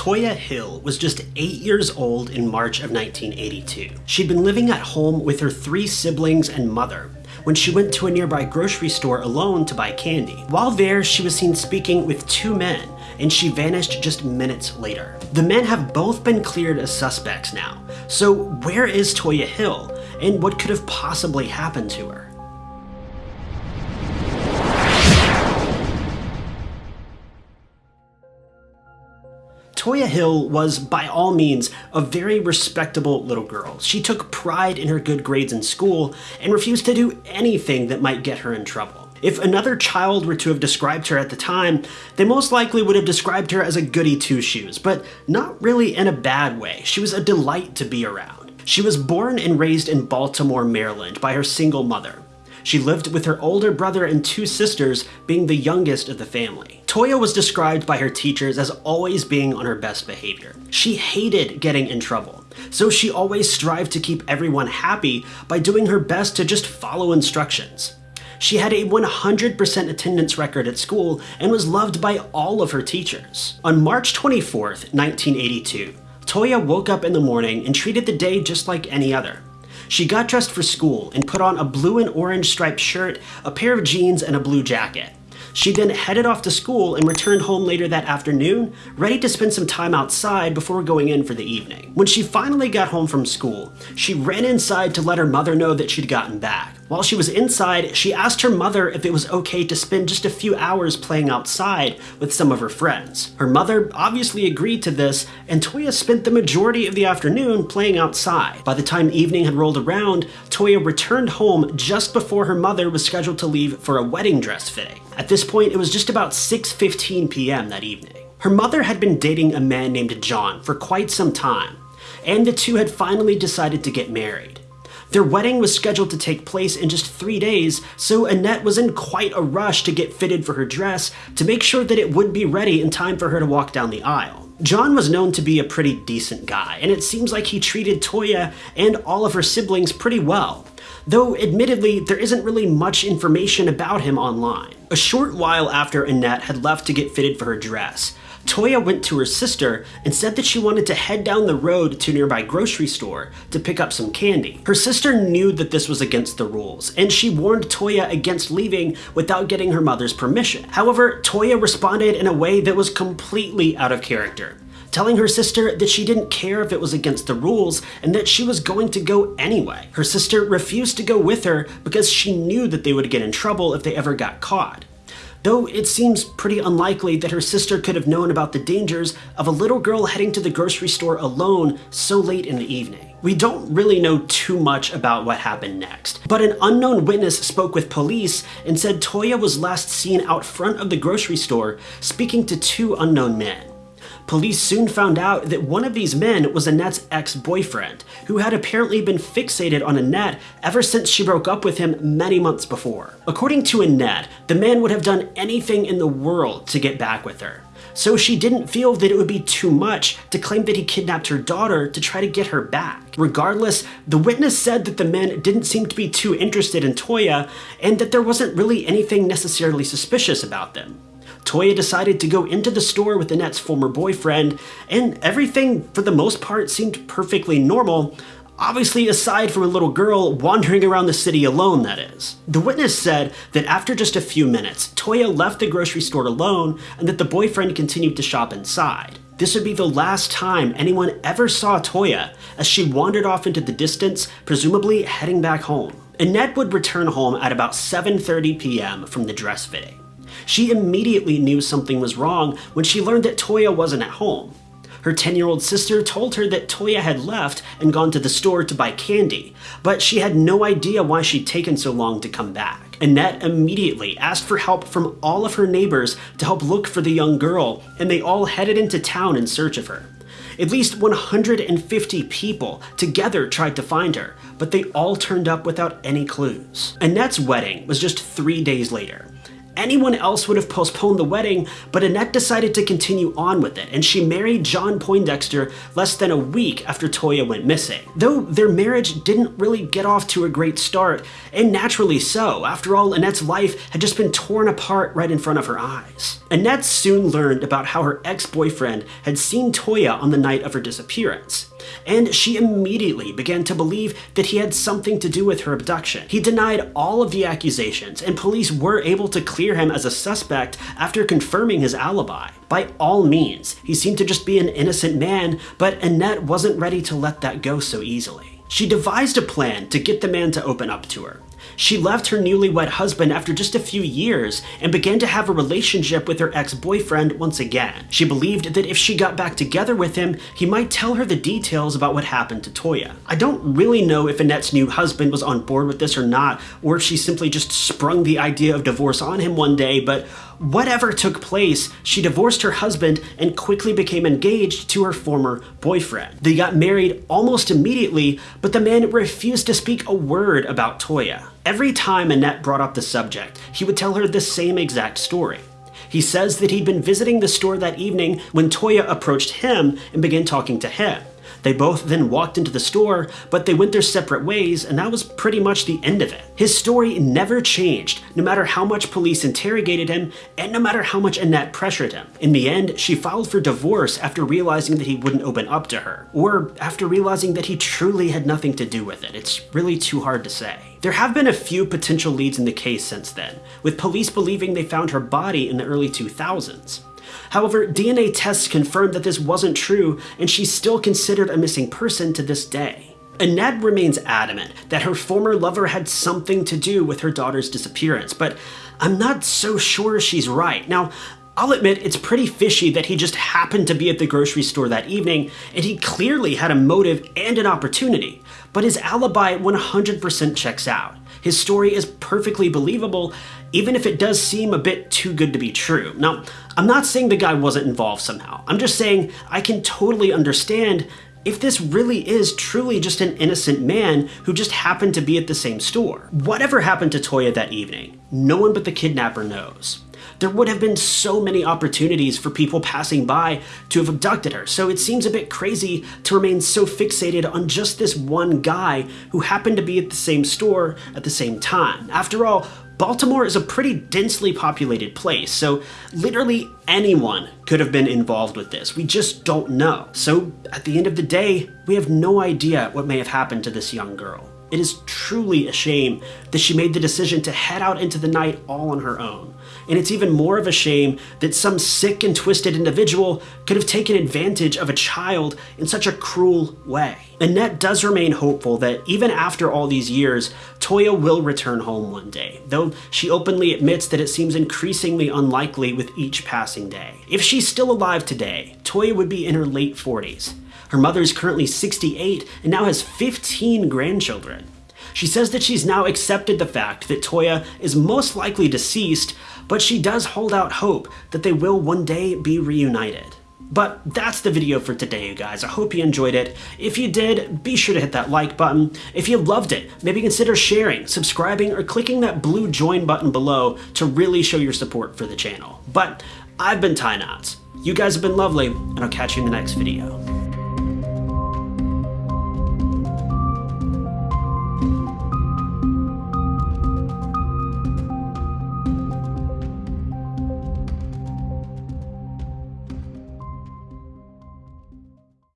Toya Hill was just 8 years old in March of 1982. She'd been living at home with her three siblings and mother when she went to a nearby grocery store alone to buy candy. While there, she was seen speaking with two men, and she vanished just minutes later. The men have both been cleared as suspects now, so where is Toya Hill, and what could have possibly happened to her? Toya Hill was, by all means, a very respectable little girl. She took pride in her good grades in school and refused to do anything that might get her in trouble. If another child were to have described her at the time, they most likely would have described her as a goody two-shoes, but not really in a bad way. She was a delight to be around. She was born and raised in Baltimore, Maryland by her single mother. She lived with her older brother and two sisters, being the youngest of the family. Toya was described by her teachers as always being on her best behavior. She hated getting in trouble, so she always strived to keep everyone happy by doing her best to just follow instructions. She had a 100% attendance record at school and was loved by all of her teachers. On March 24th, 1982, Toya woke up in the morning and treated the day just like any other. She got dressed for school and put on a blue and orange striped shirt, a pair of jeans, and a blue jacket. She then headed off to school and returned home later that afternoon, ready to spend some time outside before going in for the evening. When she finally got home from school, she ran inside to let her mother know that she'd gotten back. While she was inside, she asked her mother if it was okay to spend just a few hours playing outside with some of her friends. Her mother obviously agreed to this, and Toya spent the majority of the afternoon playing outside. By the time evening had rolled around, Toya returned home just before her mother was scheduled to leave for a wedding dress fitting. At this point, it was just about 6.15 p.m. that evening. Her mother had been dating a man named John for quite some time, and the two had finally decided to get married. Their wedding was scheduled to take place in just three days, so Annette was in quite a rush to get fitted for her dress to make sure that it would be ready in time for her to walk down the aisle. John was known to be a pretty decent guy, and it seems like he treated Toya and all of her siblings pretty well though admittedly there isn't really much information about him online. A short while after Annette had left to get fitted for her dress, Toya went to her sister and said that she wanted to head down the road to a nearby grocery store to pick up some candy. Her sister knew that this was against the rules, and she warned Toya against leaving without getting her mother's permission. However, Toya responded in a way that was completely out of character telling her sister that she didn't care if it was against the rules and that she was going to go anyway. Her sister refused to go with her because she knew that they would get in trouble if they ever got caught though it seems pretty unlikely that her sister could have known about the dangers of a little girl heading to the grocery store alone so late in the evening. We don't really know too much about what happened next, but an unknown witness spoke with police and said Toya was last seen out front of the grocery store speaking to two unknown men. Police soon found out that one of these men was Annette's ex-boyfriend, who had apparently been fixated on Annette ever since she broke up with him many months before. According to Annette, the man would have done anything in the world to get back with her. So she didn't feel that it would be too much to claim that he kidnapped her daughter to try to get her back. Regardless, the witness said that the men didn't seem to be too interested in Toya and that there wasn't really anything necessarily suspicious about them. Toya decided to go into the store with Annette's former boyfriend, and everything, for the most part, seemed perfectly normal, obviously aside from a little girl wandering around the city alone, that is. The witness said that after just a few minutes, Toya left the grocery store alone and that the boyfriend continued to shop inside. This would be the last time anyone ever saw Toya as she wandered off into the distance, presumably heading back home. Annette would return home at about 7.30 p.m. from the dress fitting. She immediately knew something was wrong when she learned that Toya wasn't at home. Her 10-year-old sister told her that Toya had left and gone to the store to buy candy, but she had no idea why she'd taken so long to come back. Annette immediately asked for help from all of her neighbors to help look for the young girl, and they all headed into town in search of her. At least 150 people together tried to find her, but they all turned up without any clues. Annette's wedding was just three days later, Anyone else would have postponed the wedding, but Annette decided to continue on with it, and she married John Poindexter less than a week after Toya went missing. Though their marriage didn't really get off to a great start, and naturally so. After all, Annette's life had just been torn apart right in front of her eyes. Annette soon learned about how her ex-boyfriend had seen Toya on the night of her disappearance and she immediately began to believe that he had something to do with her abduction. He denied all of the accusations, and police were able to clear him as a suspect after confirming his alibi. By all means, he seemed to just be an innocent man, but Annette wasn't ready to let that go so easily. She devised a plan to get the man to open up to her. She left her newlywed husband after just a few years and began to have a relationship with her ex-boyfriend once again. She believed that if she got back together with him, he might tell her the details about what happened to Toya. I don't really know if Annette's new husband was on board with this or not, or if she simply just sprung the idea of divorce on him one day, but Whatever took place, she divorced her husband and quickly became engaged to her former boyfriend. They got married almost immediately, but the man refused to speak a word about Toya. Every time Annette brought up the subject, he would tell her the same exact story. He says that he'd been visiting the store that evening when Toya approached him and began talking to him. They both then walked into the store, but they went their separate ways, and that was pretty much the end of it. His story never changed, no matter how much police interrogated him, and no matter how much Annette pressured him. In the end, she filed for divorce after realizing that he wouldn't open up to her, or after realizing that he truly had nothing to do with it. It's really too hard to say. There have been a few potential leads in the case since then, with police believing they found her body in the early 2000s. However, DNA tests confirmed that this wasn't true, and she's still considered a missing person to this day. Annette remains adamant that her former lover had something to do with her daughter's disappearance, but I'm not so sure she's right. Now, I'll admit it's pretty fishy that he just happened to be at the grocery store that evening, and he clearly had a motive and an opportunity, but his alibi 100% checks out. His story is perfectly believable, even if it does seem a bit too good to be true. Now, I'm not saying the guy wasn't involved somehow. I'm just saying I can totally understand if this really is truly just an innocent man who just happened to be at the same store. Whatever happened to Toya that evening, no one but the kidnapper knows. There would have been so many opportunities for people passing by to have abducted her, so it seems a bit crazy to remain so fixated on just this one guy who happened to be at the same store at the same time. After all, Baltimore is a pretty densely populated place, so literally anyone could have been involved with this. We just don't know. So at the end of the day, we have no idea what may have happened to this young girl. It is truly a shame that she made the decision to head out into the night all on her own. And it's even more of a shame that some sick and twisted individual could have taken advantage of a child in such a cruel way. Annette does remain hopeful that even after all these years, Toya will return home one day, though she openly admits that it seems increasingly unlikely with each passing day. If she's still alive today, Toya would be in her late 40s. Her mother is currently 68 and now has 15 grandchildren. She says that she's now accepted the fact that Toya is most likely deceased, but she does hold out hope that they will one day be reunited. But that's the video for today, you guys. I hope you enjoyed it. If you did, be sure to hit that like button. If you loved it, maybe consider sharing, subscribing, or clicking that blue join button below to really show your support for the channel. But I've been Ty Knotts. You guys have been lovely, and I'll catch you in the next video.